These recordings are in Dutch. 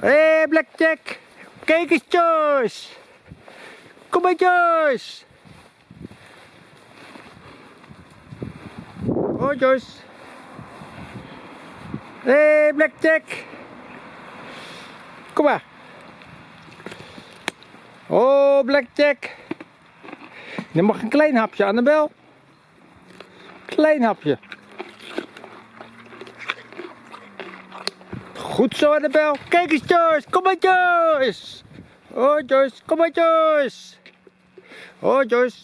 Hé, hey, Blackjack. Kijk eens, Joyce. Kom maar, Joyce. Oh, Joyce. Hé, hey, Blackjack. Kom maar. Oh, Blackjack. Je mag een klein hapje, Annabel. Klein hapje. Goed zo, Annabel. Kijk eens, Joyce. Kom maar, Joyce. Oh, Joyce. Kom maar, Joyce. Oh, Joyce.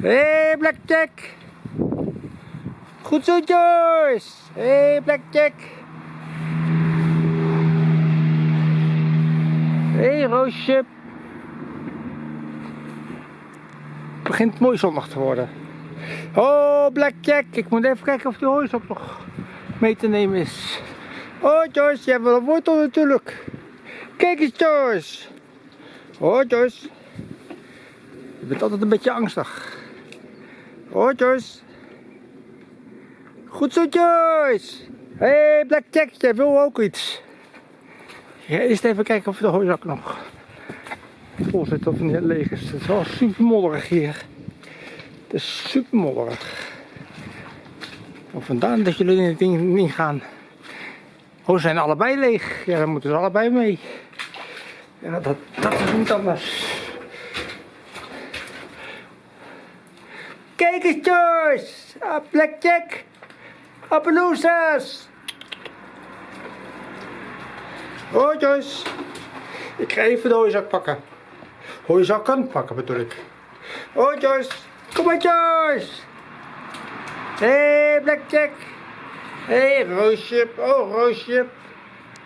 Hé, hey, Blackjack. Goed zo, Joyce. Hé, hey, Blackjack. Hé, hey, Roosje. Het begint mooi zondag te worden. Oh, Blackjack. Ik moet even kijken of die horizon nog mee te nemen is. Oh, Joyce. Je hebt wel een wortel natuurlijk. Kijk eens, Joyce. Oh, Joyce. Je bent altijd een beetje angstig. Oh, Joyce. Goed zo, Joyce. Hé, hey, Blackjack. Jij wil ook iets. Ja, eerst even kijken of de hooizak nog vol zit of niet leeg is. Het is wel super modderig hier. Het is super modderig. Of vandaan dat jullie in het ding niet gaan. Oh, zijn allebei leeg. Ja, dan moeten ze allebei mee. Ja, dat, dat is niet anders. Kijk eens, Joyce! Ah, Blackjack! Appaloosas! Oh, Joyce. Ik ga even de hooizak pakken. Hooizak kan pakken bedoel ik. Oh, Joyce. Kom maar, Joyce. Hé, hey, Blackjack. Hé, hey, Roosje. Oh, Roosje.